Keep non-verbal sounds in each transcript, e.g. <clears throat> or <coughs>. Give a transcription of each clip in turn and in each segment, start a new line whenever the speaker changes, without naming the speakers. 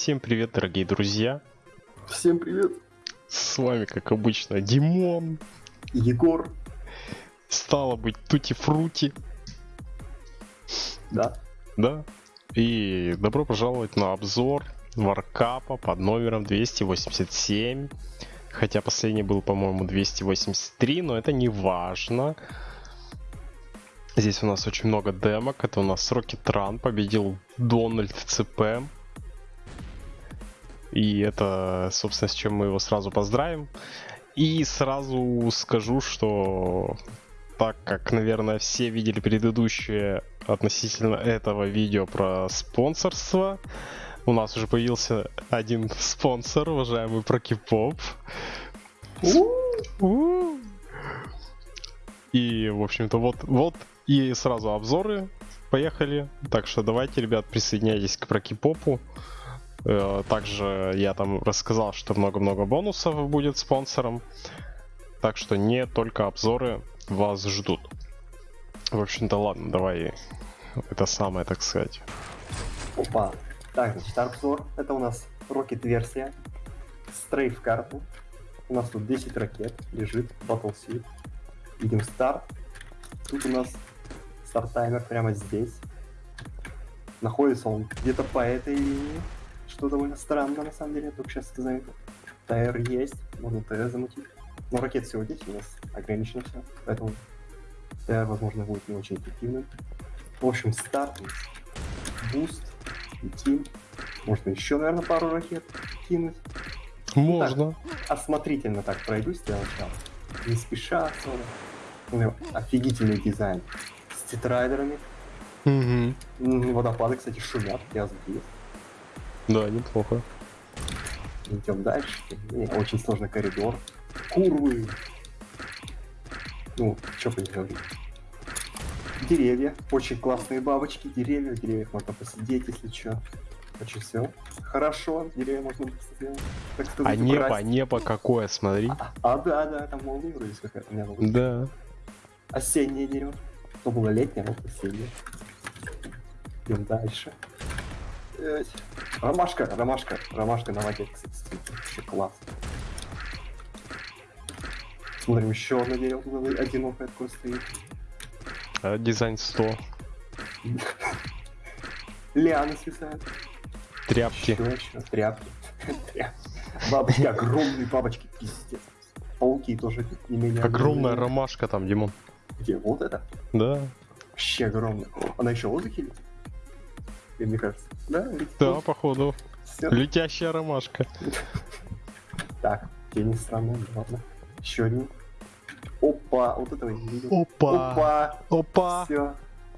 Всем привет, дорогие друзья.
Всем привет.
С вами, как обычно, Димон.
Егор.
Стало быть, Тути Фрути.
Да.
Да. И добро пожаловать на обзор варкапа под номером 287. Хотя последний был, по-моему, 283, но это не важно. Здесь у нас очень много демок. Это у нас Rocket Run победил Дональд ЦП. И это, собственно, с чем мы его сразу поздравим. И сразу скажу, что так как, наверное, все видели предыдущее относительно этого видео про спонсорство, у нас уже появился один спонсор, уважаемый Прокипоп. И, в общем-то, вот, вот и сразу обзоры. Поехали. Так что давайте, ребят, присоединяйтесь к Прокипопу. Э, также я там рассказал, что много-много бонусов будет спонсором. Так что не только обзоры вас ждут. В общем-то, ладно, давай это самое, так сказать.
Опа. Так, значит, обзор. Это у нас Rocket версия. Стрейф карту. У нас тут 10 ракет лежит, Battle Suit. Видим старт. Тут у нас старт таймер прямо здесь. Находится он где-то по этой линии что довольно странно, на самом деле, я только сейчас сказал. ТР есть, можно ТР замутить. Но ракет всего здесь у нас ограничено все, поэтому ТР, возможно, будет не очень эффективным. В общем, старт, буст, летим. Можно еще, наверное, пару ракет кинуть.
Можно.
Так, осмотрительно так пройдусь для начала. Не спеша особо. Ну, офигительный дизайн. С тетрайдерами.
Угу.
Водопады, кстати, шумят, я сбил.
Да, неплохо.
Идем дальше. Не, очень сложный коридор. Курвы. Ну, что поделать. Деревья. Очень классные бабочки. Деревья. В деревьях можно посидеть, если что. Очень все. Хорошо, деревья можно посидеть.
Так сказать, а небо, украсть. небо какое, смотри.
А, а да, да, там молния вроде какая-то.
Да.
Осеннее дерево. То было летнее, а вот осеннее. Идем дальше. Ромашка, ромашка, ромашка на воде, вообще класс. Смотрим, еще одно дерево одинокое такое стоит.
А, дизайн 100.
Лианы свисают.
Тряпки.
Еще, еще, тряпки. Бабочки, огромные бабочки, пиздец. Пауки тоже не менее.
Огромная ромашка там, Димон.
Где? Вот это?
Да.
Вообще огромная. Она еще в воздухе летит? Мне кажется. Да,
да походу. Все. Летящая ромашка.
Так, тени странные, ладно. Еще один. Опа, вот этого не видел.
Опа.
Опа.
Опа.
Все.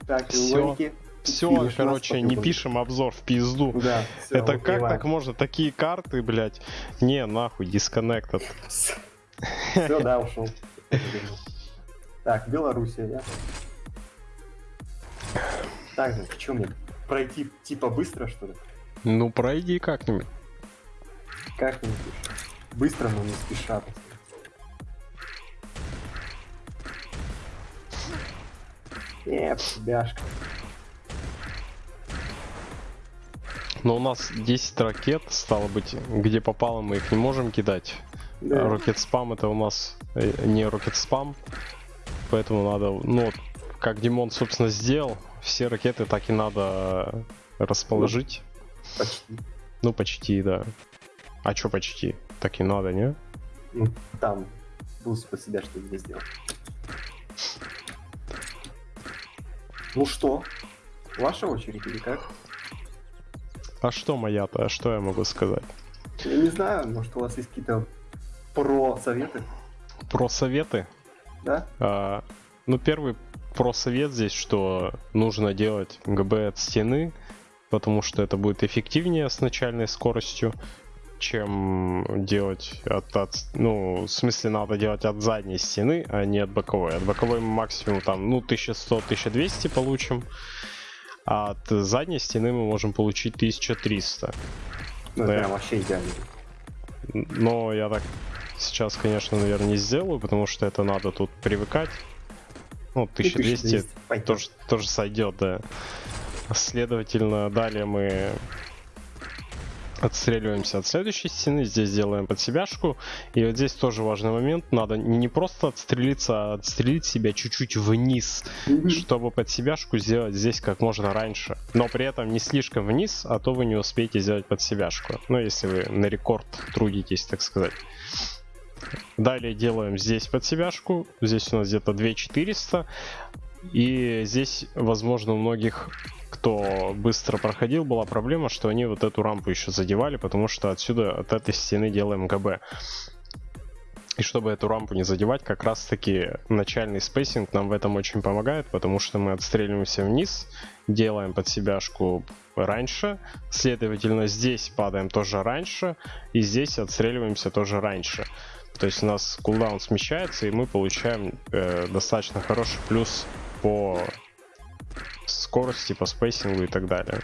Так,
все. Все, короче, не пишем обзор в пизду.
Да, все,
Это как так можно? Такие карты, блядь. Не, нахуй, дисконнектед.
Все, да, ушел. Так, Белоруссия, я. Так, что мне пройти типа быстро, что ли?
Ну, пройди как-нибудь.
Как-нибудь. Быстро, но не спеша. Нет, бяшка.
Но у нас 10 ракет, стало быть, где попало, мы их не можем кидать. Да. Rocket spam это у нас э, не rocket spam. Поэтому надо, ну, как Димон, собственно, сделал, все ракеты так и надо расположить.
Почти.
Ну, почти, да. А чё почти? Так и надо, не?
Ну, там буст под себя что не сделал. Ну что, ваша очередь или как?
А что моя-то? А что я могу сказать?
Я не знаю, может у вас есть какие-то про-советы?
Про-советы?
Да?
А, ну, первый про совет здесь, что нужно делать ГБ от стены, потому что это будет эффективнее с начальной скоростью, чем делать от, от ну, в смысле надо делать от задней стены, а не от боковой. От боковой мы максимум там, ну, 1100-1200 получим, а от задней стены мы можем получить 1300.
Ну, да. прям вообще идеально.
Но я так сейчас, конечно, наверное, не сделаю, потому что это надо тут привыкать. Ну, 1200, 1200 тоже, тоже сойдет, да. Следовательно, далее мы отстреливаемся от следующей стены, здесь делаем под себяшку. И вот здесь тоже важный момент, надо не просто отстрелиться, а отстрелить себя чуть-чуть вниз, чтобы под себяшку сделать здесь как можно раньше. Но при этом не слишком вниз, а то вы не успеете сделать под себяшку. Ну, если вы на рекорд трудитесь, так сказать. Далее делаем здесь под себяшку, здесь у нас где-то 2400. И здесь, возможно, у многих кто быстро проходил, была проблема, что они вот эту рампу еще задевали, потому что отсюда, от этой стены делаем ГБ. И чтобы эту рампу не задевать, как раз таки начальный спейсинг нам в этом очень помогает, потому что мы отстреливаемся вниз, делаем под себяшку раньше, следовательно здесь падаем тоже раньше, и здесь отстреливаемся тоже раньше. То есть у нас кулдаун смещается, и мы получаем э, достаточно хороший плюс по скорости, по спейсингу и так далее.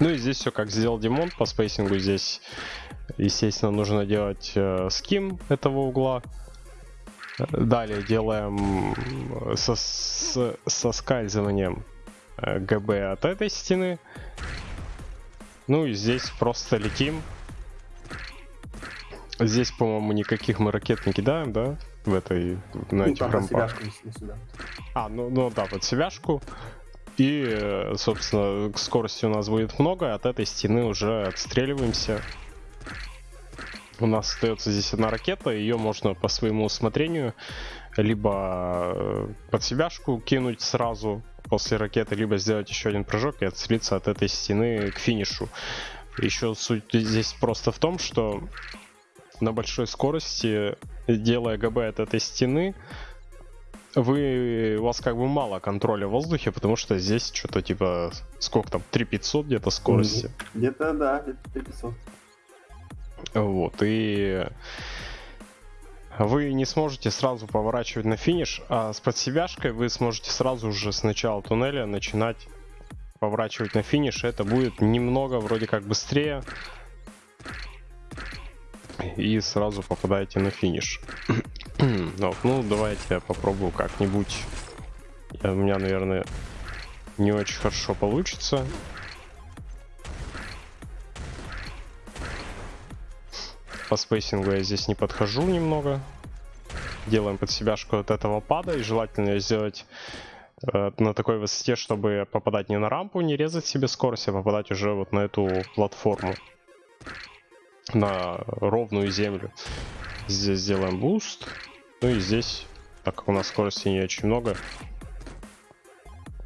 Ну и здесь все как сделал Димон по спейсингу. Здесь, естественно, нужно делать э, ским этого угла. Далее делаем со, с, соскальзыванием э, ГБ от этой стены. Ну и здесь просто летим. Здесь, по-моему, никаких мы ракет не кидаем, да? В этой, на
Ну,
этих рампах. А, ну, ну да, под себяшку. И, собственно, скорости у нас будет много, от этой стены уже отстреливаемся. У нас остается здесь одна ракета, ее можно по своему усмотрению либо э, под себяшку кинуть сразу после ракеты, либо сделать еще один прыжок и отстрелиться от этой стены к финишу. Еще суть здесь просто в том, что на большой скорости, делая ГБ от этой стены, вы, у вас как бы мало контроля в воздухе, потому что здесь что-то типа, сколько там, 3500 где-то скорости.
Где-то, да, где-то 500.
Вот, и вы не сможете сразу поворачивать на финиш, а с подсебяшкой вы сможете сразу же с начала туннеля начинать поворачивать на финиш. Это будет немного вроде как быстрее. И сразу попадаете на финиш. <clears throat> ну, ну, давайте я попробую как-нибудь. У меня, наверное, не очень хорошо получится. По спейсингу я здесь не подхожу немного. Делаем под себяшку от этого пада. И желательно сделать э, на такой высоте, чтобы попадать не на рампу, не резать себе скорость, а попадать уже вот на эту платформу. На ровную землю. Здесь сделаем буст. Ну и здесь, так как у нас скорости не очень много,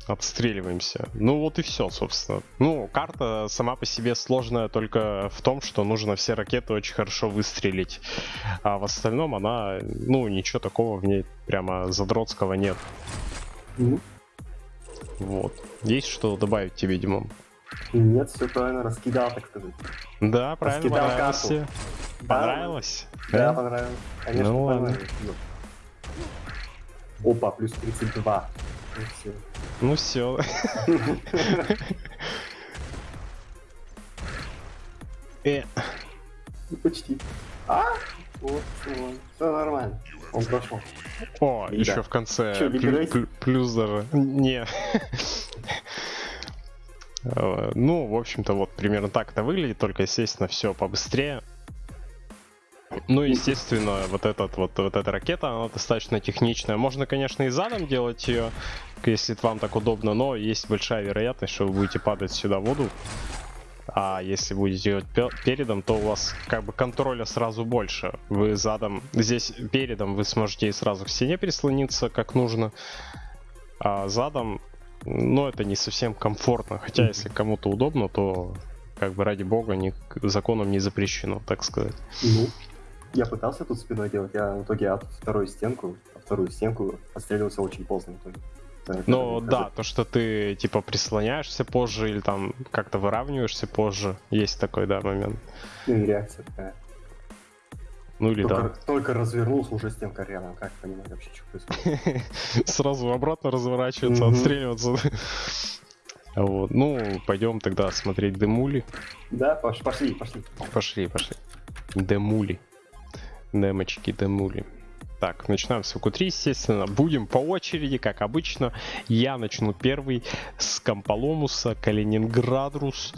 обстреливаемся. Ну вот и все, собственно. Ну, карта сама по себе сложная только в том, что нужно все ракеты очень хорошо выстрелить. А в остальном она, ну, ничего такого в ней прямо задротского нет. Вот. Есть что добавить тебе, Димон?
Нет, все правильно, раскидал, так сказать.
Да, правильно, понравилось
карту.
Понравилось?
Да, понравилось. Конечно,
Ну ладно.
понравилось. Опа, плюс 32. Ну, всё.
Ну все. <laughs> Э,
Ну, почти. А? Вот, все, все нормально. Он прошел.
О,
Да.
еще в конце плюс даже. Не. <laughs> Э, Ну, в общем-то, вот примерно так это выглядит, только, естественно, все побыстрее. Ну, естественно, вот этот вот, вот эта ракета, она достаточно техничная. Можно, конечно, и задом делать ее, если вам так удобно, но есть большая вероятность, что вы будете падать сюда в воду. А если будете делать пе- передом, то у вас как бы контроля сразу больше. Вы задом, здесь передом вы сможете сразу к стене прислониться, как нужно. А задом, ну, это не совсем комфортно. Хотя, если кому-то удобно, то как бы ради бога ни, законом не запрещено, так сказать.
Ну, я пытался тут спиной делать, я в итоге от вторую стенку, вторую стенку отстреливался очень поздно.
Ну
это-
да, то, что ты типа прислоняешься позже или там как-то выравниваешься позже, есть такой, да, момент.
Ну и реакция такая.
Ну или
Только,
да.
только развернулся, уже стенка рядом. Как понимать вообще, что происходит? <laughs>
Сразу обратно разворачиваться, отстреливаться. Вот, ну, пойдем тогда смотреть демули.
Да, пош- пошли, пошли.
Пошли, пошли. Демули. Демочки, демули. Так, начинаем с ВК3, естественно. Будем по очереди, как обычно. Я начну первый с Камполомуса, Калининградрус.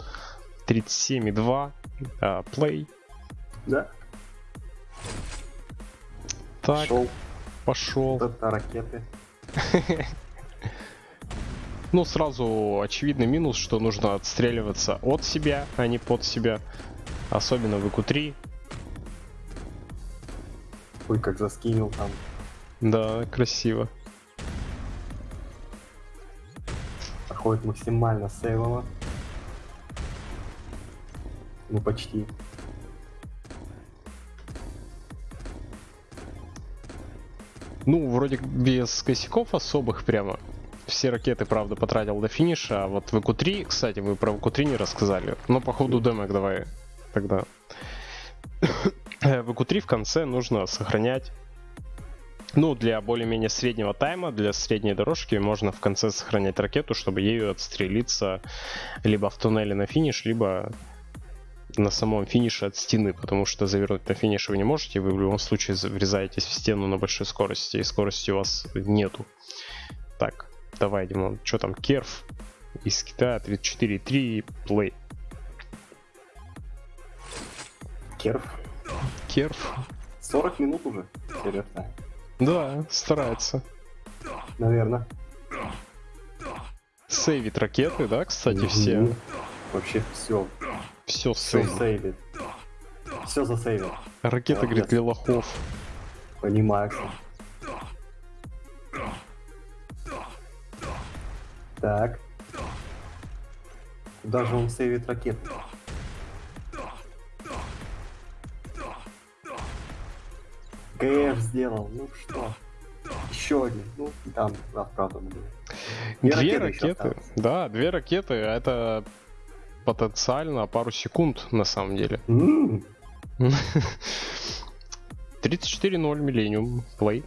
37,2. А, play.
Да,
Так,
шел.
пошел.
Это ракеты. <laughs>
Ну, сразу очевидный минус, что нужно отстреливаться от себя, а не под себя. Особенно в ИКУ-3.
Ой, как заскинил там.
Да, красиво.
Проходит максимально сейвово. Ну, почти.
Ну, вроде без косяков особых прямо. Все ракеты, правда, потратил до финиша. А вот в ИКУ-3, кстати, вы про ИКУ-3 не рассказали. Но по ходу демок давай тогда. в ИКУ-3 в конце нужно сохранять ну, для более-менее среднего тайма, для средней дорожки можно в конце сохранять ракету, чтобы ею отстрелиться либо в туннеле на финиш, либо на самом финише от стены, потому что завернуть на финиш вы не можете, вы в любом случае врезаетесь в стену на большой скорости, и скорости у вас нету. Так, давай, Димон, что там, керф из Китая 34.3 плей.
Керф.
Керф,
40 минут уже. Серьезно.
да, старается.
Наверное.
Сейвит ракеты, да, кстати, все.
Мгм. Вообще все.
Все
Все
сейвит.
Все засейвил.
Ракета, говорит,
Молодец.
для лохов.
Понимаю. Так. Куда же он сейвит ракеты? ГФ сделал, ну что? Еще один, ну там, да, правда. Две
Две
ракеты
ракеты. Да, две ракеты. Это потенциально пару секунд на самом деле.
М,
34-0 Millennium Play.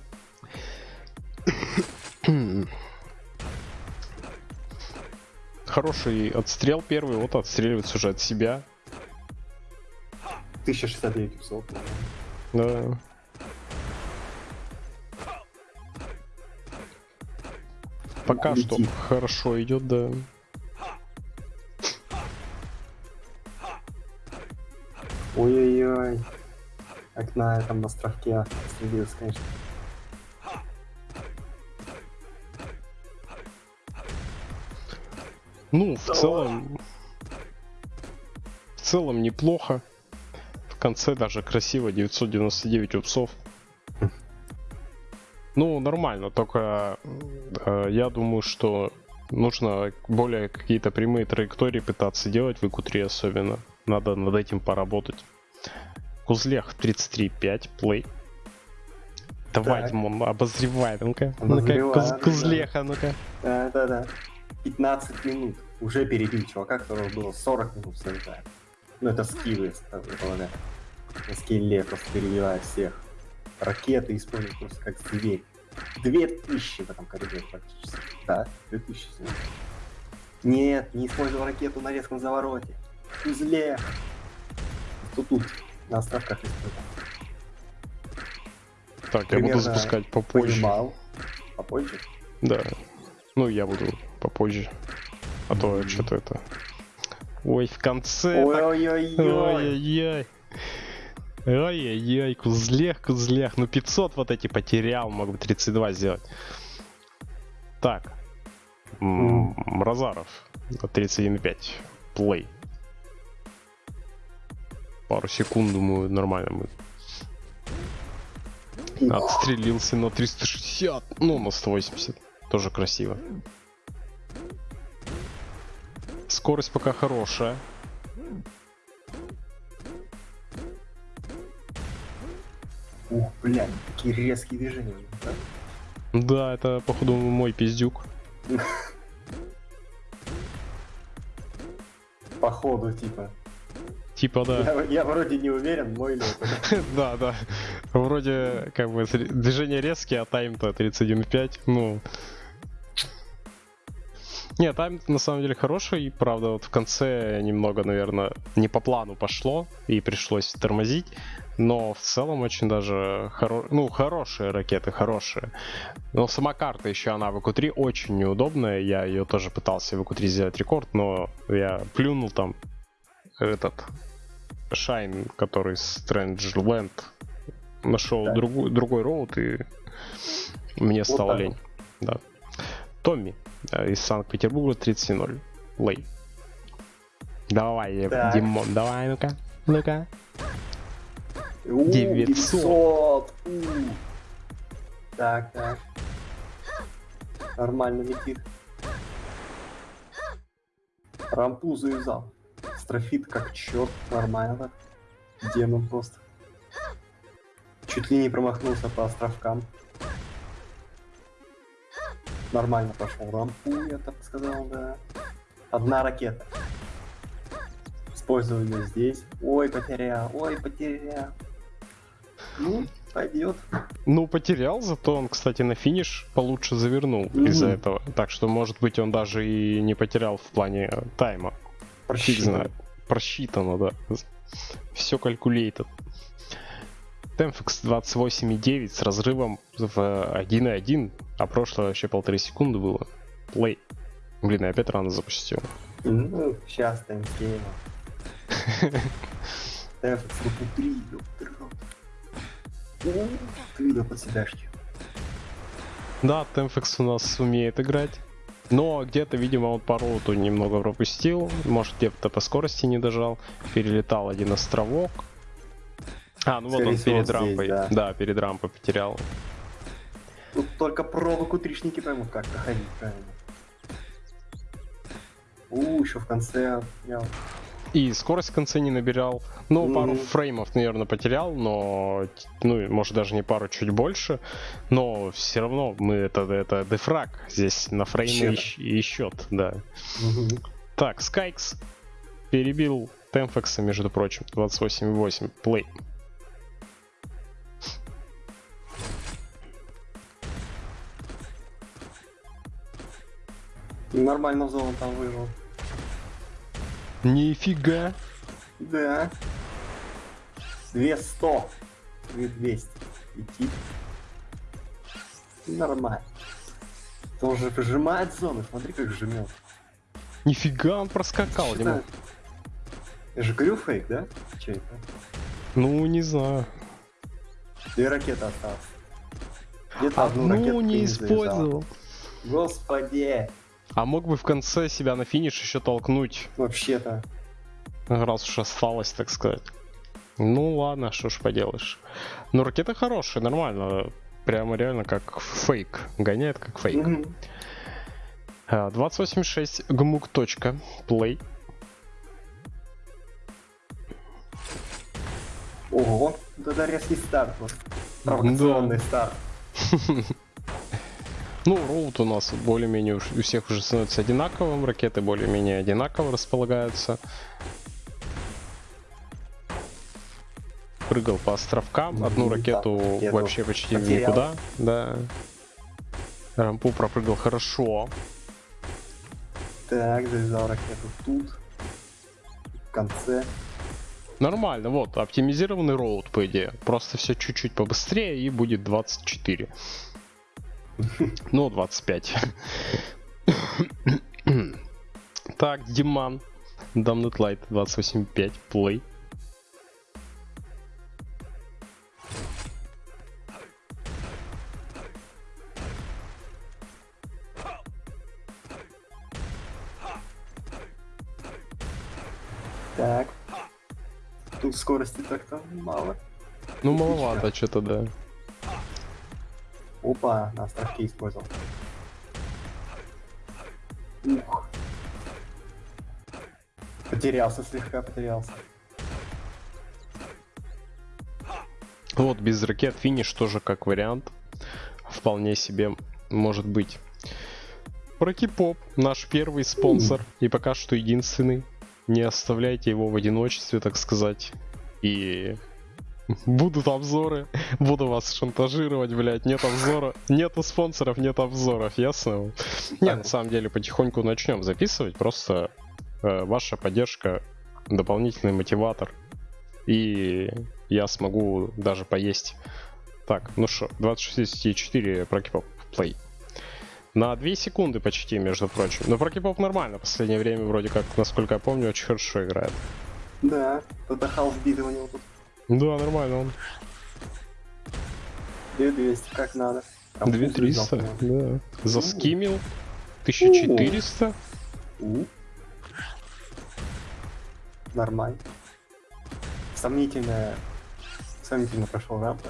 Хороший отстрел первый, вот отстреливается уже от себя.
1069 часов.
Да. Пока что хорошо идет, да.
Ой-ой-ой. Как на этом островке стрелился, конечно.
Ну, в целом... В целом неплохо. В конце даже красиво, 999 упсов. Ну, нормально, только э, я думаю, что нужно более какие-то прямые траектории пытаться делать в ИКУ-3 особенно. Надо над этим поработать. Кузлех 33.5, плей. Давай,
Так.
Димон, обозревай, ну-ка. Ну-ка, куз-. Кузлеха, ну-ка.
Да-да-да. 15 минут. Уже перебил чувака, которого было 40 минут совершая. Ну это скиллы, полагаю. На скилле просто перебивает всех. Ракеты используют просто как зверь. 2000 в этом коридоре практически. Да, 2000. всего. Нет, не использовал ракету на резком завороте. Узле. Тут тут, на островках использовал.
Так, я буду
Примерно
запускать попозже.
Понимал. Попозже.
Да. Ну, я буду попозже. А то
Мгм.
что-то это... Ой, в конце... так-
Ой-ой-ой.
Кузлех, кузлех. Ну 500 вот эти потерял, мог бы 32 сделать. Так. М, Мразаров. 31,5. Плей. Пару секунд, думаю, нормально мы. Отстрелился на 360. Ну, на 180. Тоже красиво. Скорость пока хорошая.
Ух, блядь, такие резкие движения. да?
Да, это, походу, мой пиздюк.
Походу, типа.
Типа, да.
Я, я вроде не уверен, мой ли это. <laughs>
Да, да. Вроде, как бы, движения резкие, а тайм-то 31.5. Ну... Не, тайм на самом деле хороший, правда, вот в конце немного, наверное, не по плану пошло, и пришлось тормозить, но в целом очень даже, хоро... ну, хорошие ракеты, хорошие. Но сама карта еще, она в ЭКУ-3 очень неудобная, я ее тоже пытался в ЭКУ-3 сделать рекорд, но я плюнул там, этот Шайн, который Strange нашел
Так.
другой, другой роут и мне
Вот
стало
так
лень. Да. Томми из Санкт-Петербурга 30.0. Лей. Давай, э,
Так.
Димон, давай, ну-ка. Ну-ка.
У,
900.
900. У. Так, так. Нормально летит. Рампу завязал. Строфит как черт, нормально. Демон просто. Чуть ли не промахнулся по островкам. Нормально пошел рампу, я так сказал, да. Одна ракета. Использую ее здесь. Ой, потерял, ой, потерял. Ну, пойдет.
Ну, потерял, зато он, кстати, на финиш получше завернул из-за
Мгм.
этого. Так что, может быть, он даже и не потерял в плане э, тайма. Знает. Просчитано, да. Все калькулейтед. Темфекс 28,9 с разрывом в 1,1, а прошлое вообще полторы секунды было. Плей. Блин, я опять рано запустил.
Ну, сейчас таймскейма. Тефекс, ну путри, ёпты рот. Ух Ты да подседашки.
Да, Темфекс у нас умеет играть. Но где-то, видимо, он по роуту немного пропустил. Может, где-то по скорости не дожал. Перелетал один островок. А, ну вот
Скорее
он
всего,
перед
здесь,
рампой.
да.
Да, перед рампой потерял.
Тут только провоку тришники поймут, как проходить правильно. У, еще в конце я
И скорость в конце не набирал. Ну, пару
Мгм.
фреймов, наверное, потерял, но, ну, может, даже не пару, чуть больше. Но все равно мы это, это дефраг. Здесь на фреймы и,
Счет.
и счет, да.
Мгм.
Так, Скайкс перебил Темфекса, между прочим, 28,8. Плей.
нормально в зону там вывел.
Нифига.
Да. 200. 200. Идти. Нормально. Он же прижимает зону, смотри, как жмет.
Нифига он проскакал.
Это? Я же говорю фейк, да? Чей это?
Ну, не знаю.
Две ракеты осталось. Где-то одну
Одну
ракету
не использовал.
Господи!
А мог бы в конце себя на финиш еще толкнуть,
Вообще-то.
раз уж осталось, так сказать. Ну ладно, что ж поделаешь. Но ракета хорошая, нормально. Прямо реально как фейк. Гоняет как фейк.
Мгм.
А, 28.6 гмук. Плей.
Ого, это резкий старт. Провокационный старт. <laughs>
Ну, роут у нас более-менее у всех уже становится одинаковым, ракеты более-менее одинаково располагаются. Прыгал по островкам, одну ракету
да,
вообще почти
потерял.
никуда, да. Рампу пропрыгал хорошо.
Так, завязал ракету тут. В конце.
Нормально, вот, оптимизированный роут, по идее. Просто все чуть-чуть побыстрее и будет 24. Ну, 25. Так, Диман. Damned Light 28.5. Play.
Так. Тут скорости так-то мало.
Ну, маловато что-то, да.
Опа, на островке использовал. Ух. Потерялся слегка, потерялся.
Вот, без ракет финиш тоже как вариант. Вполне себе может быть. Прокипоп, наш первый спонсор и пока что единственный. Не оставляйте его в одиночестве, так сказать. И будут обзоры, буду вас шантажировать, блядь, нет обзора, нету спонсоров, нет обзоров, ясно? Не, на самом деле потихоньку начнем записывать, просто э, ваша поддержка дополнительный мотиватор. И я смогу даже поесть. Так, ну что, 26,4 прокипоп плей. На 2 секунды почти, между прочим. Но прокипоп нормально, в последнее время вроде как, насколько я помню, очень хорошо играет.
Да, хаус биты у него тут.
Да, нормально он.
2200, как надо. Там
2300,
вкус лежал,
да. Заскимил. 1400.
У. Нормально. Сомнительная... Сомнительно прошел рампа.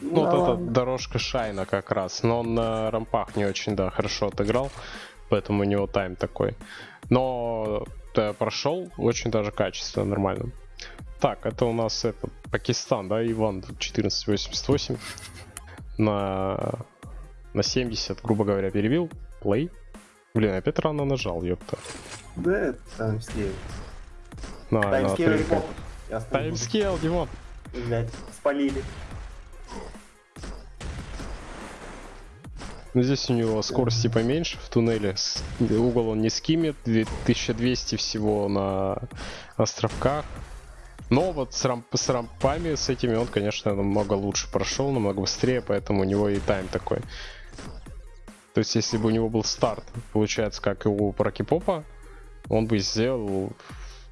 Ну, вот эта дорожка Шайна как раз. Но он на рампах не очень, да, хорошо отыграл. Поэтому у него тайм такой. Но э, прошел очень даже качественно, нормально. Так, это у нас этот Пакистан, да, Иван 1488 на, на 70, грубо говоря, перебил. Плей. Блин, опять рано нажал, ёпта.
Да, это timescale.
На, на
timescale остановлю.
Timescale, Димон.
Блядь, спалили.
Ну, здесь у него скорости поменьше в туннеле. Угол он не скимит. 1200 всего на островках. Но вот с, рамп- с рампами, с этими он, конечно, намного лучше прошел, намного быстрее, поэтому у него и тайм такой. То есть, если бы у него был старт, получается, как и у Прокипопа, он бы сделал,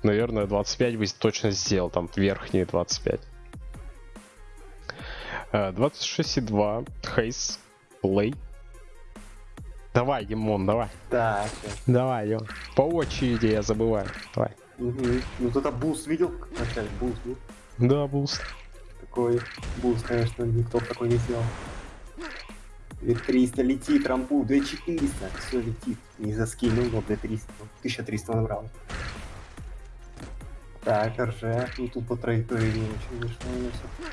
наверное, 25 бы точно сделал, там верхние 25. Э, 26,2, Хейс, play. Давай, Димон, давай.
Так.
Давай, Димон. По очереди я забываю. Давай.
Ну вот это буст видел? Вначале буст был.
Да, буст.
Такой буст, конечно, никто такой не сделал. 2300 летит, рампу, 2400, все летит. Не заскинул, но 2300, 1300 набрал. Так, РЖ, ну тут по траектории не очень вышло у всё.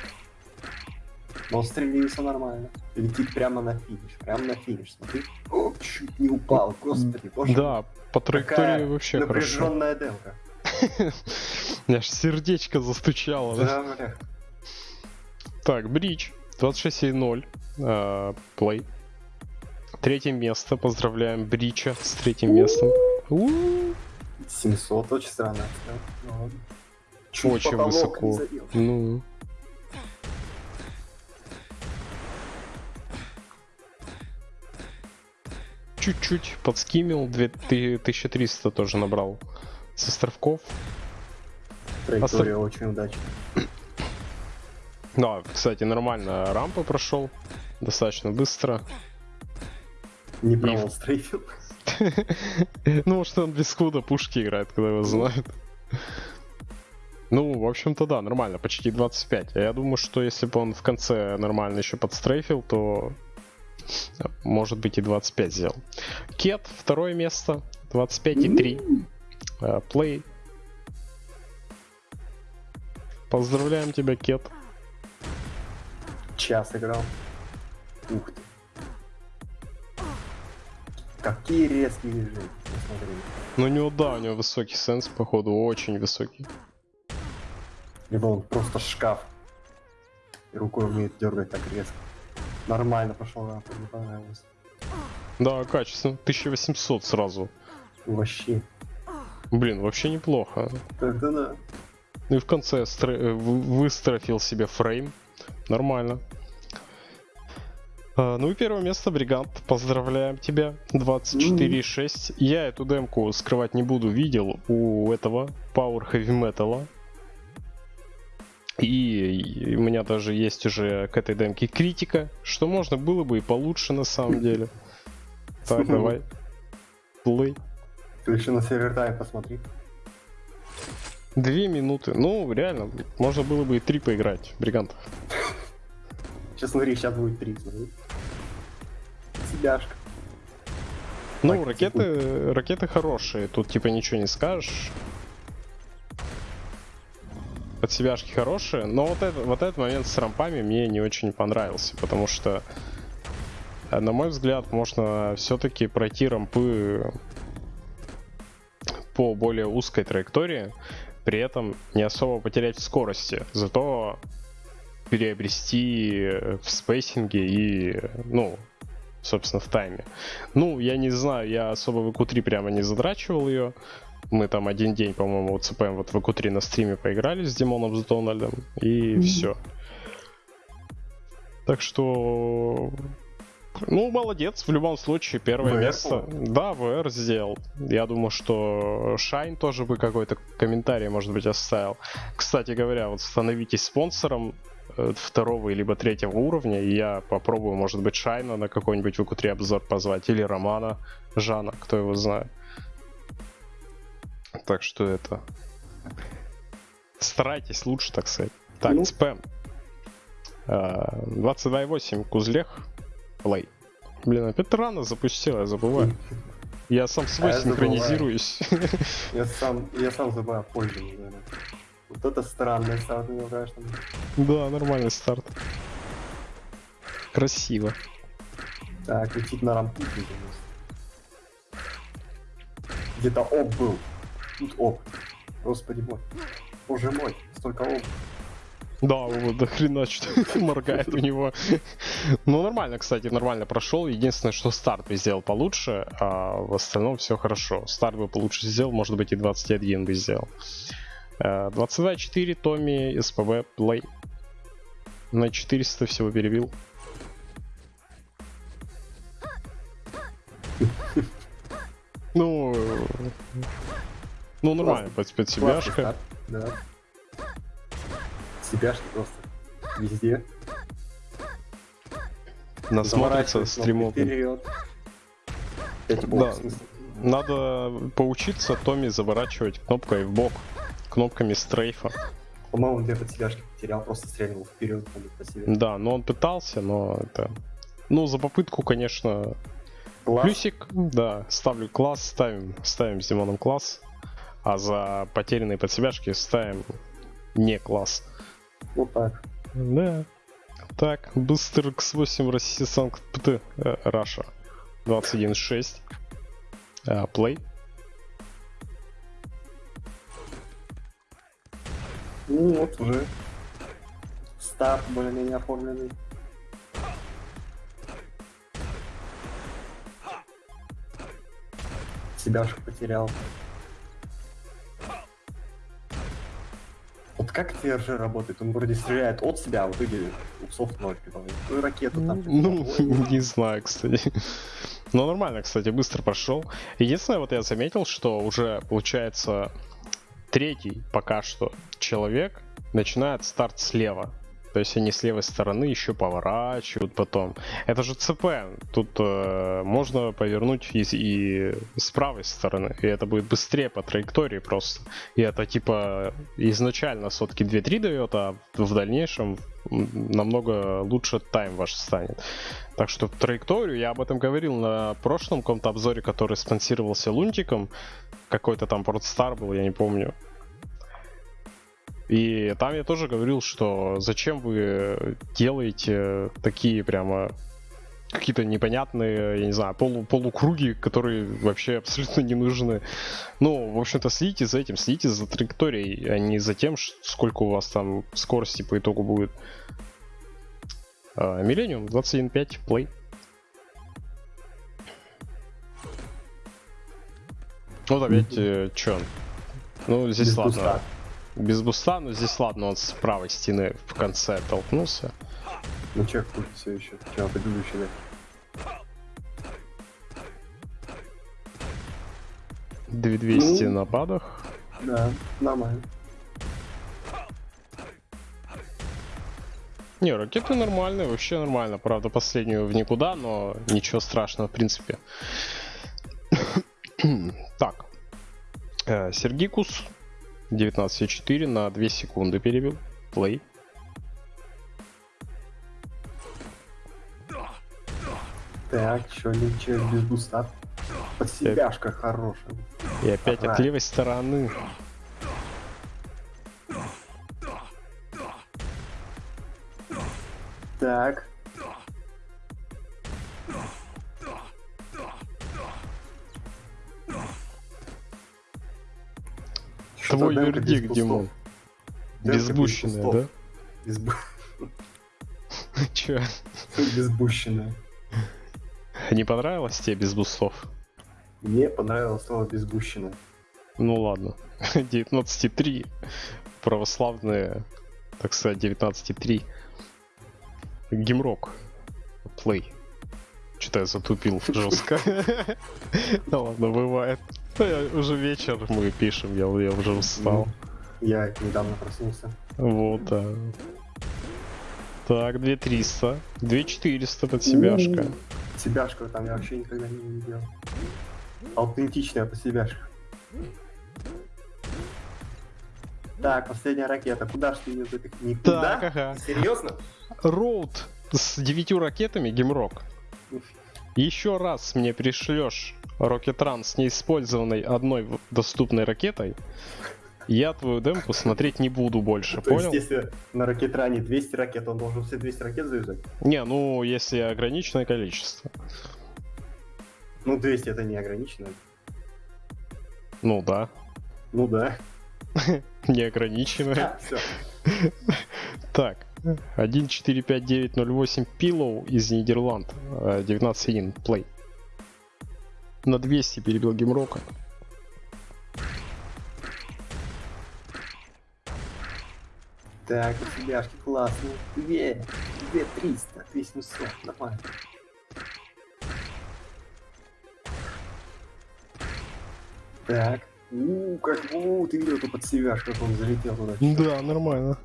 Но стрелился нормально. Летит прямо на финиш, прямо на финиш, смотри. О, чуть не упал, господи, боже.
Да, по траектории
Какая
вообще хорошо.
напряженная демка. <laughs>
Аж сердечко застучало. да.
Бля.
Так, Бридж. 26,0. э, Плей. Третье место. Поздравляем Брича с третьим местом. У-у-у.
700, очень странно. Ну ладно. Чуть
Очень высоко. Ну. Чуть-чуть подскимил. 2300 тоже набрал с островков.
Траектория Остров... очень удачная.
Да, кстати, нормально рампа прошел. Достаточно быстро.
Не провал стрейфил. <laughs>
Ну, может, он без куда пушки играет, когда его знают. Ну, в общем-то, да, нормально, почти 25. А я думаю, что если бы он в конце нормально еще подстрейфил, то может быть и 25 сделал. Кет, второе место, 25 и 3. Э, Play. Поздравляем тебя, Кет.
Час играл. Ух ты. Какие резкие движения.
Ну у него, да, у него высокий сенс, походу, очень высокий.
Либо он просто шкаф. И рукой умеет дергать так резко. Нормально пошел, да, мне понравилось.
Да, качественно. 1800 сразу.
Вообще.
Блин, вообще неплохо.
Тогда да.
Ну и в конце стр- э, вы- выстрофил себе фрейм. Нормально. А, ну и первое место, Бригант. Поздравляем тебя. 24,6. Я эту демку скрывать не буду. Видел у этого Power Heavy Metal. И у меня даже есть уже к этой демке критика, что можно было бы и получше на самом деле. Так, <laughs> давай. Плей.
Ты еще на сервер тайм посмотри.
Две минуты. Ну, реально, можно было бы и три поиграть, Бригант.
Сейчас смотри, сейчас будет три. Себяшка.
Ну,
Так,
ракеты, ракеты хорошие, тут типа ничего не скажешь. Под себяшки хорошие, но вот, это, вот этот момент с рампами мне не очень понравился, потому что, э, на мой взгляд, можно все-таки пройти рампы по более узкой траектории, при этом не особо потерять в скорости, зато переобрести в спейсинге и, ну, собственно, в тайме. Ну, я не знаю, я особо в EQ3 прямо не задрачивал ее. Мы там один день, по-моему, вот ЦПМ вот в EQ3 на стриме поиграли с Димоном, с Дональдом, и
Мгм.
все. Так что Ну, молодец, в любом случае, первое
VR,
место. Да, VR сделал. Я думаю, что Шайн тоже бы какой-то комментарий, может быть, оставил. Кстати говоря, вот становитесь спонсором э, второго либо третьего уровня, и я попробую, может быть, Шайна на какой-нибудь VQ3 обзор позвать, или Романа Жана, кто его знает. Так что это... Старайтесь лучше, так сказать. Так,
Ну.
спэм. А, 22.8, Кузлех, плей. Блин, опять рано запустил, я забываю. Я сам свой
А я забываю.
синхронизируюсь.
Я сам, я сам забываю пользоваться, наверное. Вот это странное старт него, конечно.
Да, нормальный старт. Красиво.
Так, летит на рампу. Где-то оп был. Тут оп. Господи мой. Боже мой, столько оп.
Да, вот до хрена что <laughs> моргает у него. Ну, нормально, кстати, нормально прошел. Единственное, что старт бы сделал получше, а в остальном все хорошо. Старт бы получше сделал, может быть, и 21 бы сделал. Э, 22.4, Томми, СПВ, плей. На 400 всего перебил. Ну, э, ну нормально, под,
старт, Да. Себяшки просто везде.
Насмотрится стримов.
Вперед.
Да. Надо поучиться Томми заворачивать кнопкой в бок, кнопками стрейфа.
По-моему, где-то себяшки потерял, просто стрельнул вперед.
Да, но он пытался, но это... Ну, за попытку, конечно,
Класс.
плюсик, да, ставлю класс, ставим, ставим с Димоном класс, а за потерянные подсебяшки ставим не класс.
Вот так.
Да. Так, быстер X8 Россия Санкт-Пт, э, Раша. 21.6. Э, Play.
Ну вот уже. Старт более-менее оформленный. Себяшку потерял. Вот как TRG работает? Он вроде стреляет от себя, а в итоге у софт ноль типа. Ну и ракету там. типа,
Ну,
ой, <laughs>
не знаю, кстати. Но нормально, кстати, быстро пошел. Единственное, вот я заметил, что уже получается третий пока что человек начинает старт слева. То есть они с левой стороны еще поворачивают потом. Это же ЦП. Тут э, можно повернуть и, и с правой стороны. И это будет быстрее по траектории просто. И это типа изначально сотки 2-3 дает, а в дальнейшем намного лучше тайм ваш станет. Так что траекторию, я об этом говорил на прошлом каком-то обзоре, который спонсировался Лунтиком. Какой-то там Портстар был, я не помню. И там я тоже говорил, что зачем вы делаете такие прямо какие-то непонятные, я не знаю, полу, полукруги, которые вообще абсолютно не нужны. Ну, в общем-то, следите за этим, следите за траекторией, а не за тем, сколько у вас там скорости по итогу будет. Millennium 21.5 play. Вот опять, э, чё? Ну, здесь
без
ладно.
буста.
Без буста, но здесь ладно, он с правой стены в конце толкнулся.
Ну чек все еще. Чем предыдущий, да.
2200
Ну.
на падах.
Да, нормально.
Не, ракеты нормальные, вообще нормально. Правда, последнюю в никуда, но ничего страшного, в принципе. <coughs> так. Э, Сергикус 19.4 на 2 секунды перебил. Плей.
Так, чё, ничего, без буста. Под себяшка хорошая.
И опять
Ага.
от левой стороны.
Так.
Твой вердикт. Димон. Безбущенная, да?
Без бу- <laughs>
Че?
Безбущенная.
Не понравилось тебе без бустов?
Мне понравилось слово безбущенная.
Ну ладно. <laughs> 19.3. Православные, так сказать, 19.3. Гимрок. Плей. Что-то я затупил жестко. <laughs> Да ладно, бывает. <laughs> Уже вечер мы пишем, я, я уже устал.
Я недавно проснулся.
Вот, да. Так, 2300. 2400 под себяшка.
Себяшка там я вообще никогда не видел. Аутентичная по себяшка. Так, последняя ракета. Куда ж ты ее запих... Никуда?
Так, ага.
Серьезно?
Роуд с девятью ракетами, гемрок. Еще раз мне пришлешь Рокетран с неиспользованной одной доступной ракетой, я твою демку смотреть не буду больше,
То есть,
понял?
если на ракетране 200 ракет, он должен все 200 ракет завязать?
Не, ну если ограниченное количество.
Ну, 200 это не ограничено.
Ну да,
Ну да. <laughs>
неограниченное. <laughs>
Все.
Так, 145908 Pillow из Нидерланд, э, 19.1 плей. На 200 перебил геймрока.
Так, у себяшки классные. 2, 2 300, 2 700, нормально. Так. У, как у, ты видел эту под себяшку, как он залетел туда.
Да, нормально.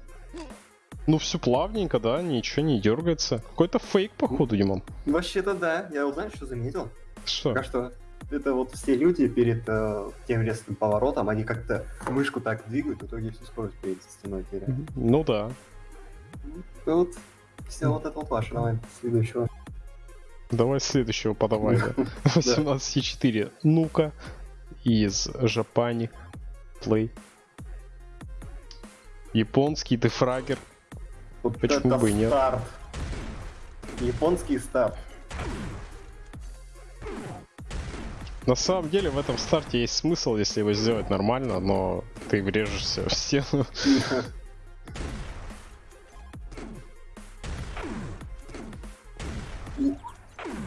Ну все плавненько, да, ничего не дергается. Какой-то фейк, походу, Димон.
Вообще-то да, я узнал, что заметил.
Что?
Пока что это вот все люди перед э, тем резким поворотом, они как-то мышку так двигают, в итоге всю скорость перед стеной теряют.
Ну да.
Вот все вот это вот ваше, давай следующего.
Давай следующего подавай, да. <laughs> 18.4. Ну-ка. Из Жапани. Плей. Японский дефрагер.
Вот
Почему бы и нет?
старт. Японский старт.
На самом деле в этом старте есть смысл, если его сделать нормально, но ты врежешься в стену. <laughs>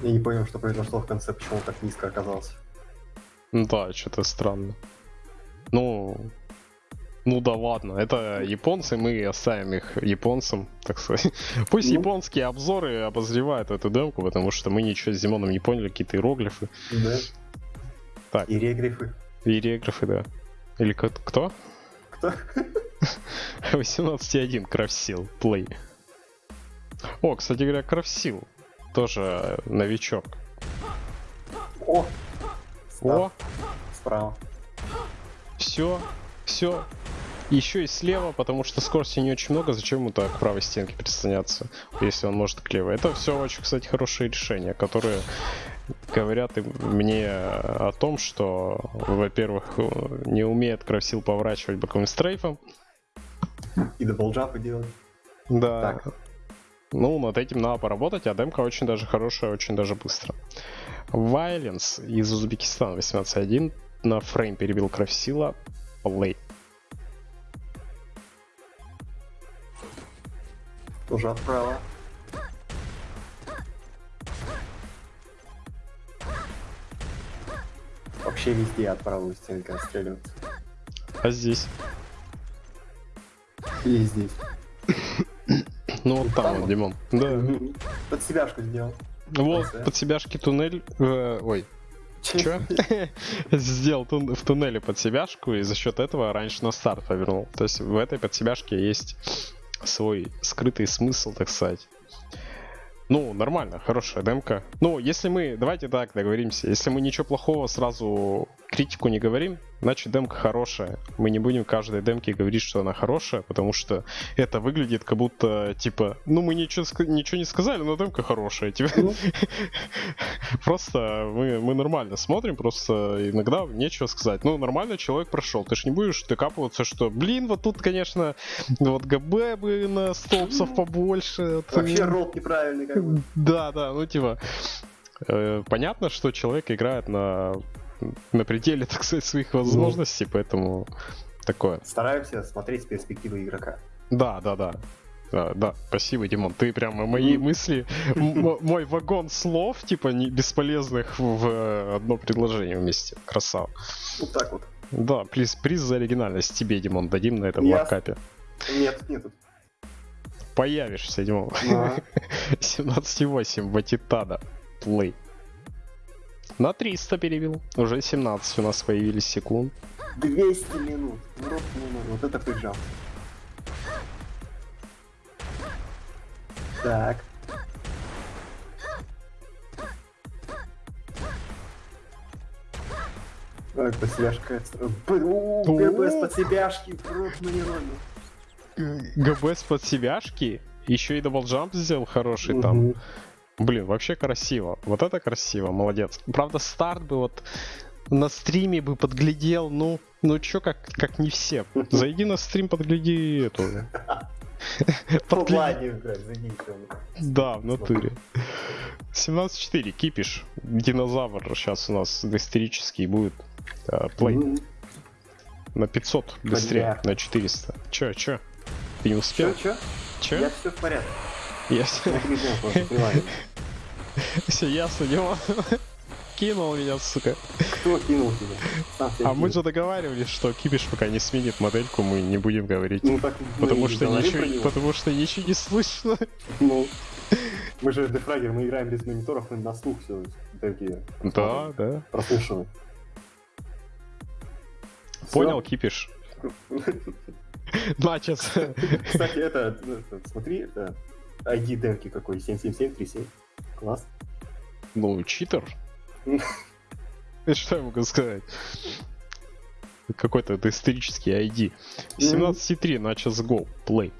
Я не понял, что произошло в конце, почему он так низко оказался.
Ну Да, что-то странно. Ну, ну да ладно, это японцы, мы оставим их японцам, так сказать. <laughs> Пусть
Ну.
японские обзоры обозревают эту демку, потому что мы ничего с Димоном не поняли, какие-то иероглифы.
Да.
Так.
И регрифы.
Иероглифы, да. Или кто?
Кто? <laughs>
18.1 Крафсил, плей. О, кстати говоря, Крафсил тоже новичок.
О!
О,
Старт Справа.
все, все. Еще и слева, потому что скорости не очень много, зачем ему так к правой стенке прислоняться, если он может к левой. Это все очень, кстати, хорошие решения, которые говорят мне о том, что, во-первых, не умеет Крафсил поворачивать боковым стрейфом.
И даблджампы делать.
Да.
Так.
Ну, над этим надо поработать, а демка очень даже хорошая, очень даже быстро. Violence из Узбекистана 18.1 на фрейм перебил Крафсила. Плей.
Тоже отправа. Вообще везде от правой стенки отстреливаться.
А здесь?
И здесь.
Ну вот там, вот, Димон. Да.
Под себяшку сделал.
Вот, под себяшки туннель... э, ой, чё? <laughs> Сделал в туннеле под себяшку, и за счет этого раньше на старт повернул. То есть в этой под себяшке есть свой скрытый смысл, так сказать. Ну, нормально, хорошая демка. Ну, если мы, давайте так договоримся, если мы ничего плохого сразу критику не говорим, значит демка хорошая. Мы не будем каждой демке говорить, что она хорошая, потому что это выглядит как будто, типа, ну мы ничего, ничего не сказали, но демка хорошая. Типа,
Ну. <laughs>
Просто мы, мы нормально смотрим, просто иногда нечего сказать. Ну, нормально человек прошел. Ты ж не будешь докапываться, что, блин, вот тут, конечно, вот ГБ бы на столбцев побольше.
Вообще ролл неправильный как бы. <laughs>
Да, да, ну типа. э, понятно, что человек играет на, на пределе, <laughs> так сказать, своих возможностей, поэтому такое.
Стараемся смотреть с перспективы игрока.
Да, да, да. Да, да, спасибо, Димон. Ты прямо мои
Ну.
мысли, <laughs> мой вагон слов, типа, не бесполезных в одно предложение вместе. Красава.
Вот так вот.
Да, приз, приз за оригинальность тебе, Димон, дадим на этом
Ясно.
локапе.
Нет, нет.
Появишься, Димон.
Ага. <laughs>
17.8, Ватитада. Плей. На 300 перебил. Уже 17 у нас появились секунд.
200 минут. Рот минут. Вот это прижал. Так. Ой, под себяшка. Бу, ГБ с под себяшки. В рот нейронный.
ГБ с под себяшки. Еще и даблджамп сделал хороший там. Блин, вообще красиво. Вот это красиво, молодец. Правда, старт бы вот на стриме бы подглядел, ну, ну чё, как, как не все. <laughs> Зайди на стрим, подгляди эту. <laughs>
Ну
Подгляди. Да, в натуре. 17-4, кипиш. Динозавр сейчас у нас исторический будет. э, Плей на 500 быстрее, на 400. Чё, чё? Ты не успел?
Чё, чё?
Чё?
Я все в порядке. <laughs>
Я
Я передумал просто, <laughs> понимаю.
все ясно, Дима. Кинул меня, сука.
Кто кинул тебя?
А мы же договаривались, что Кипиш пока не сменит модельку, мы не будем говорить.
Ну так
Потому что, ничего, потому что ничего не слышно.
Ну, мы же дефрагер, мы играем без мониторов, мы на слух все такие
Да, да.
прослушиваем.
Понял, Кипиш? <laughs> Начес.
Кстати, это, смотри, это ID демки какой, 77737. Класс.
Ну, читер. <laughs> Что я могу сказать? Какой-то это исторический ID. 17.3, Начес Go, play.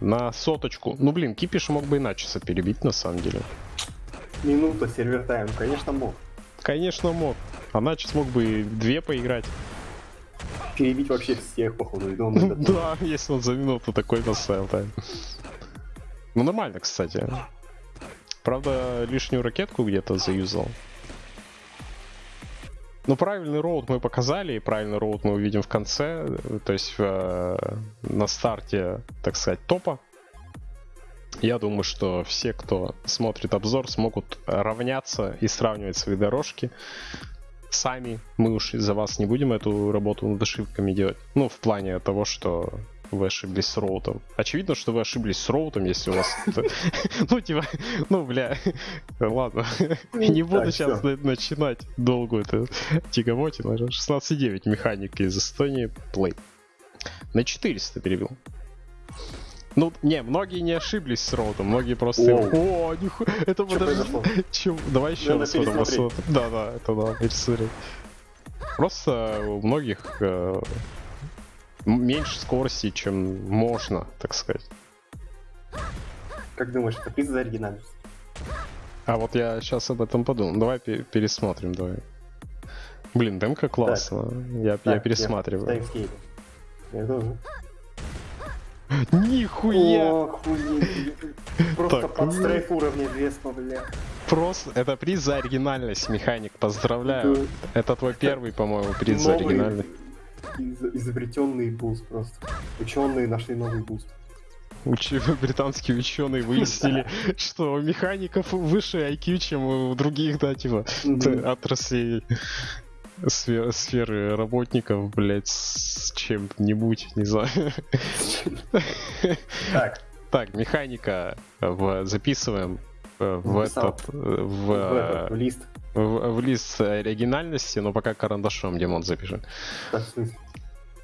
На соточку. Ну, блин, Кипиш мог бы и Начеса перебить, на самом деле.
Минута сервер тайм, конечно, мог.
Конечно, мог. А Начес мог бы две поиграть.
Перебить вообще всех, походу, и <laughs> этот-
Да, если он за минуту такой поставил тайм. Ну, нормально, кстати. Правда, лишнюю ракетку где-то заюзал. Ну, правильный роут мы показали, и правильный роут мы увидим в конце, то есть э, на старте, так сказать, топа. Я думаю, что все, кто смотрит обзор, смогут равняться и сравнивать свои дорожки сами. Мы уж за вас не будем эту работу над ошибками делать. Ну, в плане того, что вы ошиблись с роутом. Очевидно, что вы ошиблись с роутом, если у вас... <laughs> это- Ну, типа, ну, бля, ладно. Не буду сейчас начинать долгую эту тягомотину. 16.9 механика из Эстонии. Плей. На 400 перебил. Ну, не, многие не ошиблись с роутом, многие просто...
Воу.
О, нихуя, это подожди. Чем? Давай еще
Надо
раз потом посмотрим. Да, да, это надо пересмотреть. Просто у многих э, меньше скорости, чем можно, так сказать.
Как думаешь, это приз за оригинальность?
А вот я сейчас об этом подумал. Давай пе- пересмотрим, давай. Блин, демка классно. Я, я
Так,
пересматриваю.
в таймскейпе. Я тоже.
Нихуя!
Охуеть. Просто
Так,
под strafe уровня Веспа, бля.
Просто это приз за оригинальность, механик. Поздравляю. Это твой первый, по-моему, приз за оригинальность.
Из- изобретенный буст просто. Ученые нашли новый буст.
Учи- <laughs> британские ученые выяснили, <laughs> <laughs> что у механиков выше IQ, чем у других, да, типа, отраслей сфе- сферы работников, блять, с чем-нибудь, не знаю.
Так,
Так, механика в, записываем э, в
Записал.
этот, э, в,
в этот, в лист.
В- в лист оригинальности, но пока карандашом, Димон,
в смысле?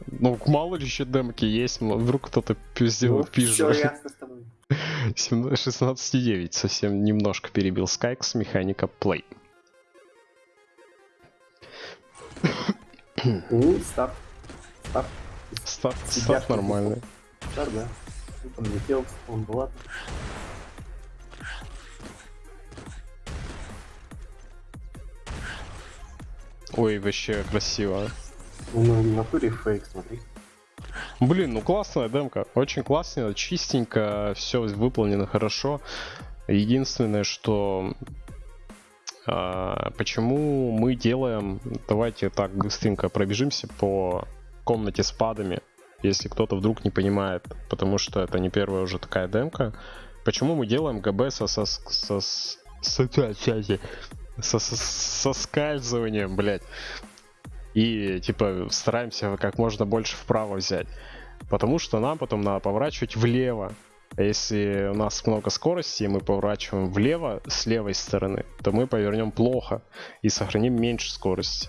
Ну, мало ли еще демки есть, вдруг кто-то сделал
Ну,
пижу.
всё ясно с тобой. <laughs>
16.9, совсем немножко перебил Скайкс, механика плей. <coughs>
Ну, старт. Старт.
Старт, старт нормальный.
Старт, да. Он летел, он был
Ой, вообще красиво.
Ну, в натуре фейк, смотри.
Блин, ну классная демка. Очень классно, чистенько, все выполнено хорошо. Единственное, что а, почему мы делаем, давайте так быстренько пробежимся по комнате с падами, если кто-то вдруг не понимает, потому что это не первая уже такая демка. Почему мы делаем ГБ со, со, со, с- со, со, со- соскальзыванием, блять, и типа стараемся как можно больше вправо взять. Потому что нам потом надо поворачивать влево. А если у нас много скорости, и мы поворачиваем влево с левой стороны, то мы повернем плохо и сохраним меньше скорости.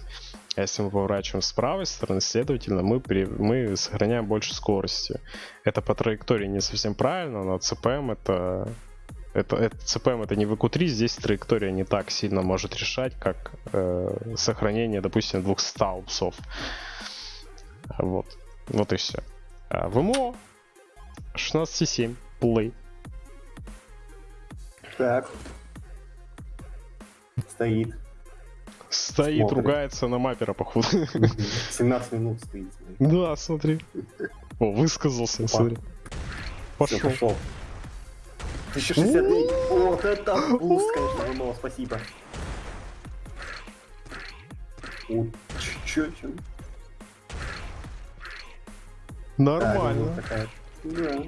А если мы поворачиваем с правой стороны, следовательно, мы, при, мы сохраняем больше скорости. Это по траектории не совсем правильно, но CPM это... Это, это CPM это не VQ3, здесь траектория не так сильно может решать, как э, сохранение, допустим, 200 упсов. Вот. Вот и все. А в МО 16.7 play.
Так. Стоит.
Стоит,
Смотрит.
ругается на мапера, походу.
17 минут стоит.
Да, смотри. О, высказался, смотри.
Все,
Пошел.
Пошел. 1069. Вот это буст, конечно, ВМО, спасибо. О, чё, чё?
Нормально,
Да. Да,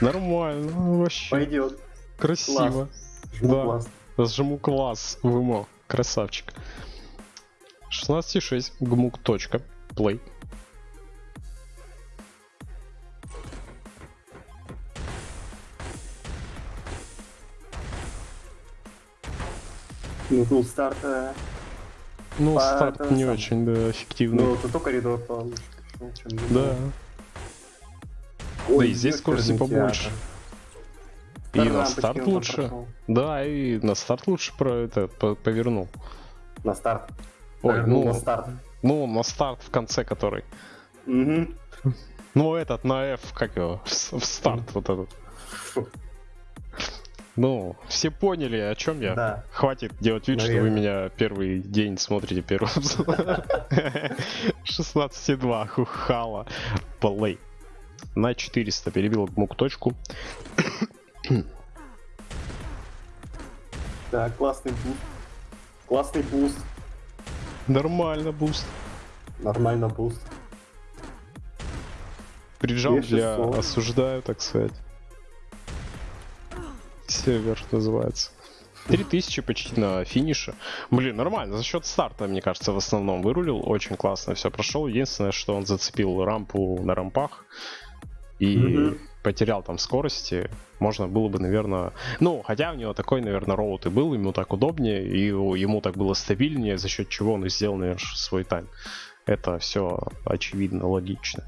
нормально, вообще.
Пойдет.
Красиво.
Жму
Да.
класс.
Сжиму класс в ИМО. Красавчик. 16.6 гмук. Плей.
Ну, тут старт. э,
Ну,
По-
старт не
сам.
очень, да, эффективный.
Ну, только коридор получше. чем не
да.
было.
Да
Ой,
и здесь скорости побольше.
театр.
И на
Рампочки
старт лучше.
прошел.
Да, и на старт лучше про это по- повернул.
На старт.
Ой,
Повернул
ну,
на старт.
ну, на старт в конце который.
Мгм.
Ну, этот на F, как его, в, в старт вот этот. Ну, все поняли, о чем я.
Да.
Хватит делать вид, что вы
Наверное.
меня первый день смотрите первый обзор. 16,2 <laughs> хухала. Плей. На 400 перебил мук точку. <coughs>
Так, классный буст. Классный буст.
Нормально, буст.
Нормально буст.
Приджал для
2600.
осуждаю, так сказать. Сервер называется. 3000 почти на финише. Блин, нормально. За счет старта, мне кажется, в основном вырулил. Очень классно все прошел. Единственное, что он зацепил рампу на рампах. И
Мгм.
потерял там скорости. Можно было бы, наверное... Ну, хотя у него такой, наверное, роут и был. Ему так удобнее. И ему так было стабильнее, за счет чего он и сделал, наверное, свой тайм. Это все очевидно, логично.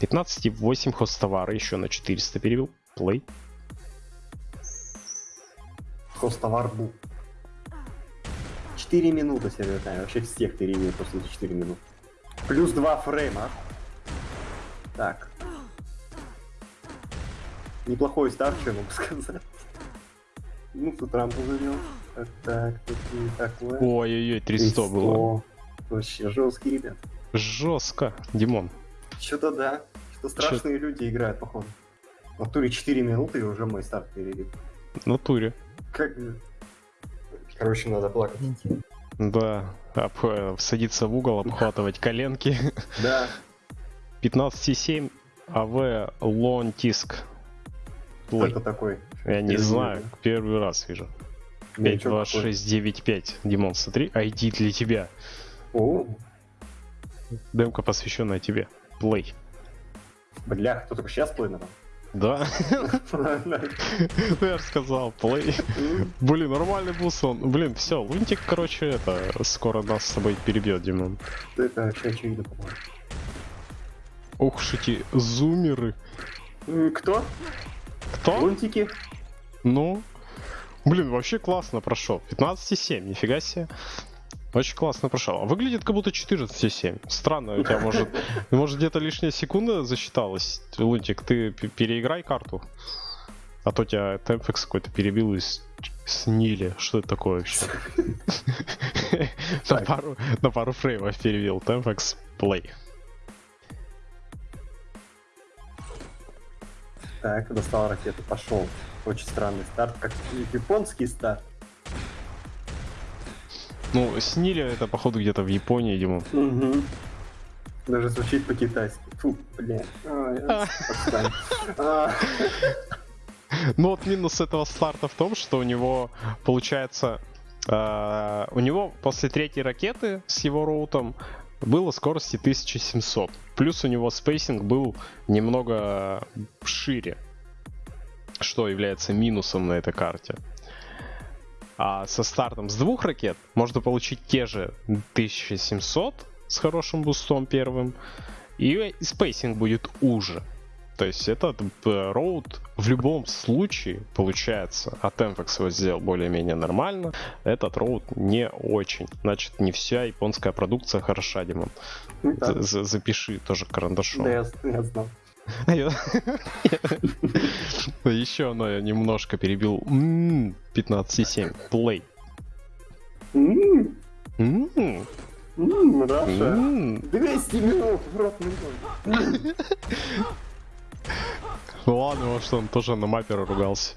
15,8 хостовара еще на 400 перевел. Плей.
Хостовар был. 4 минуты тайм. Вообще всех перевели просто за 4 минуты. Плюс 2 фрейма. Так. Неплохой старт, что я могу <laughs> сказать. Ну, тут рампу завел. Так, так, тут не такое.
Ой-ой-ой, 300 было.
Вообще жесткий, ребят.
Жестко, Димон.
Что-то да. Что страшные люди играют, походу. В натуре 4 минуты и уже мой старт перевели.
В натуре.
Как... Короче, надо плакать.
Да. Об- э, садиться в угол, обхватывать коленки.
Да.
15,7 АВ Лонтиск.
Кто это такой?
Я не знаю, первый раз вижу.
Новичок какой?
52695. Димон, смотри, ID для тебя.
О,
Демка посвященная тебе. Плей.
бля, кто только сейчас плей
Да, я же сказал, плей. Блин, нормальный бус он. Блин, все, Лунтик, короче, это скоро нас с тобой перебьет, Димон.
Это вообще по-моему.
Ух, эти зумеры.
Кто?
Кто?
Лунтики?
Ну, блин, вообще классно прошел. 15,7, нифига себе. Очень классно прошел. Выглядит как будто 14,7. Странно, у тебя может, может где-то лишняя секунда засчиталась. Лунтик, ты переиграй карту. А то тебя темпекс какой-то перебил и снили. Что это такое вообще? <laughs> На пару, на пару фреймов перебил. Темпекс плей.
Так, достал ракету, пошел. Очень странный старт, как японский старт.
Ну, снили это, походу, где-то в Японии, Димон.
Угу. Даже звучит по-китайски. Фу, бля. Ой, <laughs> отстань. А,
Ну вот минус этого старта в том, что у него получается, э, у него после третьей ракеты с его route ом было скорости 1700. Плюс у него spacing был немного шире, что является минусом на этой карте. А со стартом с двух ракет можно получить те же 1700 с хорошим бустом первым, и spacing будет уже. То есть этот route в любом случае получается. А Tempex его сделал более-менее нормально. Этот route не очень. Значит, не вся японская продукция хороша, Димон.
Да.
Запиши тоже карандашом.
Да, я, я знал.
Еще оно я немножко перебил. 15,7. Play.
М,
М,
м, Раша.
м.
200 минут, минут.
Ну ладно, может он тоже на мапе ругался.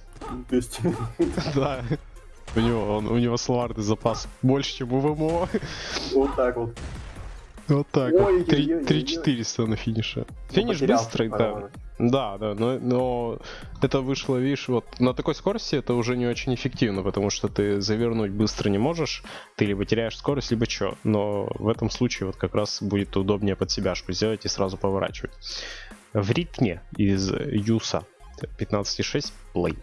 200 минут.
Да. У него, он, у него словарный запас больше, чем у ВМО.
Вот так вот.
Вот так вот.
Ой-ой-ой-ой-ой.
3 3400 на финише. Финиш
Потерял
быстрый, да. Да, да, но, но это вышло, видишь, вот на такой скорости это уже не очень эффективно, потому что ты завернуть быстро не можешь, ты либо теряешь скорость, либо что. Но в этом случае вот как раз будет удобнее под себяшку сделать и сразу поворачивать. В ритме из Юса 15.6 плей.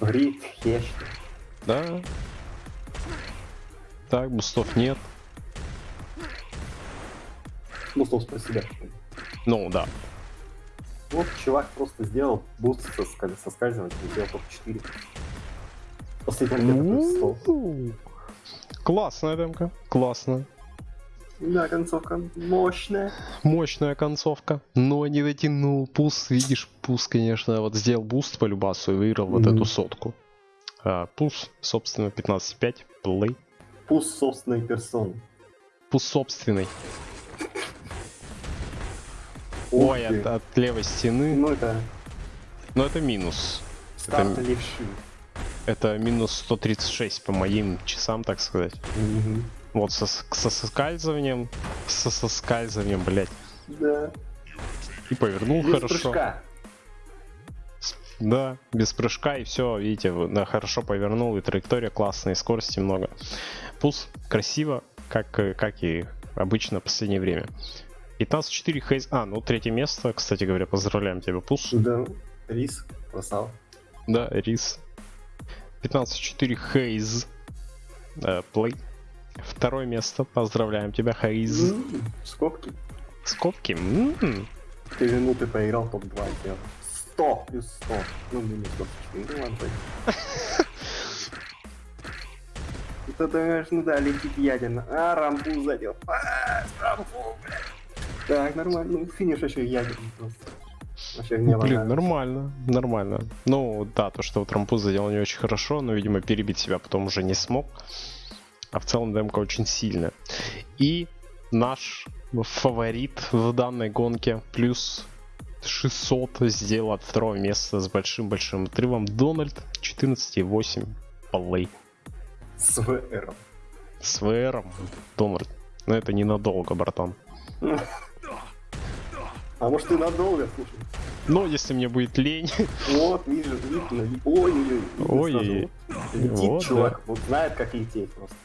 Грит, хеш.
Да. Так, бустов нет.
Ну, собственно, себя.
Ну, да.
Вот чувак просто сделал буст со ска- соскальзыванием, сделал топ 4. Последний где-то плюс 100.
У-у-у. Классная демка, классно.
Да, концовка мощная.
Мощная концовка, но не дотянул. Пус, видишь, Пус, конечно, вот сделал буст по Любасу и выиграл вот
Мгм.
эту сотку. А, Пус, собственно, 15.5, плей.
Пуст собственной персоны.
Пус собственный.
Ух
Ой, от, от левой стены.
Ну, это
Но это минус.
старт
Это-
левши.
Это минус 136 по моим часам, так сказать.
Мгм.
Вот со, со соскальзыванием, со соскальзыванием, блять.
Да.
И повернул
Без
хорошо.
прыжка.
Да, без прыжка и все, видите, да, хорошо повернул, и траектория классная, и скорости много. Пулс красиво, как, э, как и обычно в последнее время. 15-4 Хейз... А, ну третье место, кстати говоря, поздравляем тебя, Пулс.
Да. Рис. Красава.
Да, Рис. 15-4 Хейз. Э, Плей. Второе место, поздравляем тебя, Хейз.
Скобки.
Скобки.
Ты минуты поиграл, топ-2 сделал. 100 плюс 100. Ну, минус 24. Ну, ладно. Это, ты понимаешь, ну да, летит ядерно. А, рампу задел. А, рампу, блядь. Так, нормально. Ну, финиш еще ядерный просто. Вообще не
Ну, Блин, нормально, нормально. Ну, да, то, что вот Рампу задел не очень хорошо, но, видимо, перебить себя потом уже не смог. А в целом демка очень сильная. И наш фаворит в данной гонке плюс 600 сделал от второго места с большим-большим отрывом Дональд 14,8 полей.
С ВР.
С ВРом Дональд. Но это ненадолго, братан.
А может и надолго, слушай.
Но если мне будет лень,
Вот, вижу, видно. ви- Ой-ой-ой. видно
Ой-ой-ой.
сразу. Летит
Вот,
чувак, вот знает, как лететь просто.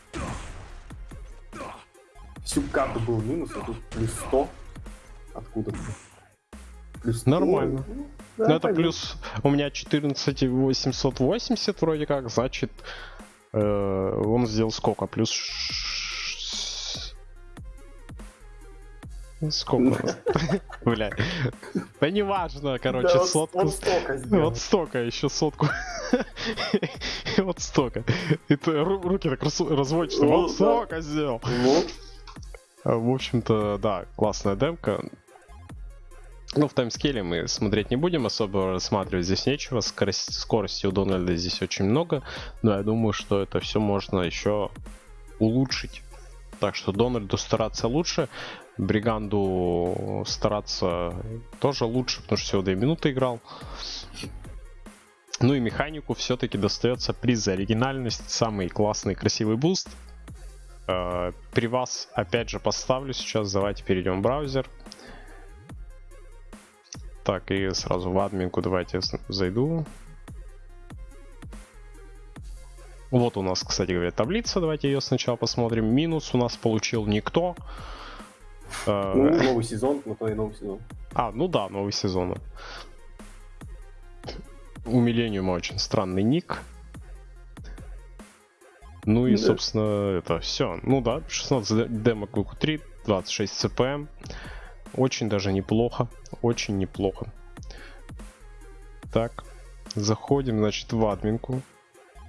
Всю карту был минус, а тут плюс 100. Откуда? Плюс 100.
Нормально.
Ну,
Ну
да,
это
пойдет.
плюс у меня 14880 вроде как, значит э, он сделал сколько? Плюс сколько? <laughs> Бля. Да неважно, короче,
Да, вот-
сотку. <laughs>
Вот столько.
Вот столько, еще сотку. <laughs> Вот столько. И руки так раз- разводишь, что
Вот,
вот столько сделал. В общем-то, да, классная демка. Ну, в таймскейле мы смотреть не будем, особо рассматривать здесь нечего. Скорость, скорости у Дональда здесь очень много, но я думаю, что это все можно еще улучшить. Так что Дональду стараться лучше, Бриганду стараться тоже лучше, потому что всего 2 минуты играл. Ну и механику все-таки достается приз за оригинальность, самый классный красивый буст. Э, При вас опять же поставлю сейчас, давайте перейдем в браузер. Так, и сразу в админку давайте зайду. Вот у нас, кстати говоря, таблица. Давайте ее сначала посмотрим. Минус у нас получил никто.
Э, ну, новый сезон, но то и новый сезон.
А, ну да, новый сезон. У Миллениума очень странный ник. Ну и, да. собственно, это все. Ну да, 16 демок q 3, 26 CPM. Очень даже неплохо. Очень неплохо. Так, заходим, значит, в админку.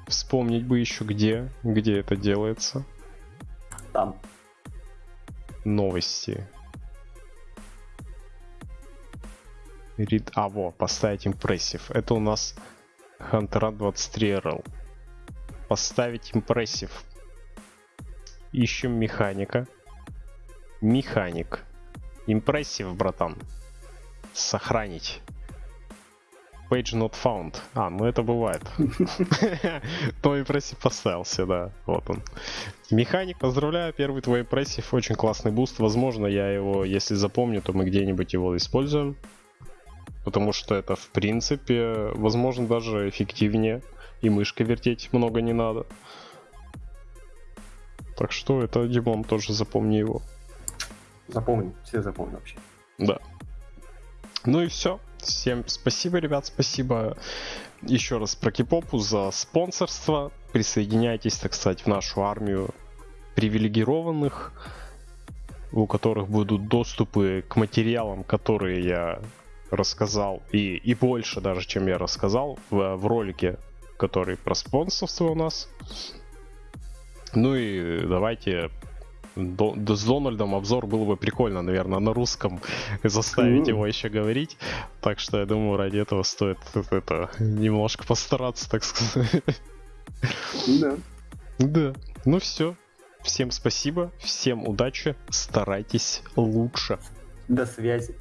Вспомнить бы еще где, где это делается.
Там.
Новости. Read... А, во, поставить импрессив. Это у нас Hunter 23RL. Поставить импрессив. Ищем механика. Механик. Импрессив, братан. Сохранить. Page not found. А, ну это бывает. <laughs> Твой импрессив поставился, да. Вот он. Механик, поздравляю, первый твой impressive. Очень классный boost. Возможно, я его, если запомню, то мы где-нибудь его используем. Потому что это, в принципе, возможно, даже эффективнее. И мышкой вертеть много не надо. Так что это, Димон, тоже запомни его.
Запомни, все запомню вообще.
Да. Ну и все. Всем спасибо, ребят, спасибо еще раз про Кипопу за спонсорство. Присоединяйтесь, так сказать, в нашу армию привилегированных, у которых будут доступы к материалам, которые я рассказал, и, и больше даже, чем я рассказал в, в ролике, который про спонсорство у нас. Ну и давайте до, до, с Дональдом обзор было бы прикольно, наверное, на русском <laughs> заставить его еще говорить. Так что я думаю, ради этого стоит это, немножко постараться, так сказать.
Да.
Да. Ну все. Всем спасибо, всем удачи, старайтесь лучше.
До связи.